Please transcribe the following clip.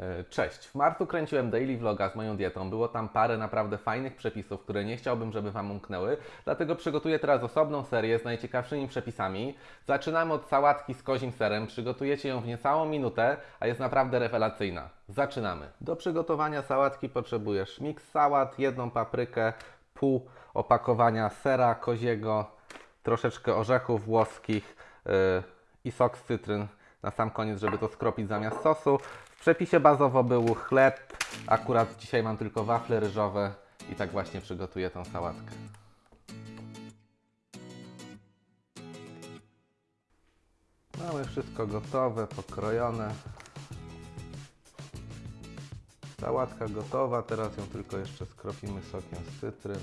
E, Cześć. W marcu kręciłem daily vloga z moją dietą. Było tam parę naprawdę fajnych przepisów, które nie chciałbym, żeby Wam umknęły. Dlatego przygotuję teraz osobną serię z najciekawszymi przepisami. Zaczynamy od sałatki z kozim serem. Przygotujecie ją w niecałą minutę, a jest naprawdę rewelacyjna. Zaczynamy. Do przygotowania sałatki potrzebujesz miks sałat, jedną paprykę, pół opakowania sera koziego, troszeczkę orzechów włoskich yy, i sok z cytryn na sam koniec, żeby to skropić zamiast sosu. W przepisie bazowo był chleb, akurat dzisiaj mam tylko wafle ryżowe i tak właśnie przygotuję tą sałatkę. Mamy wszystko gotowe, pokrojone. Sałatka gotowa, teraz ją tylko jeszcze skropimy sokiem z cytryn.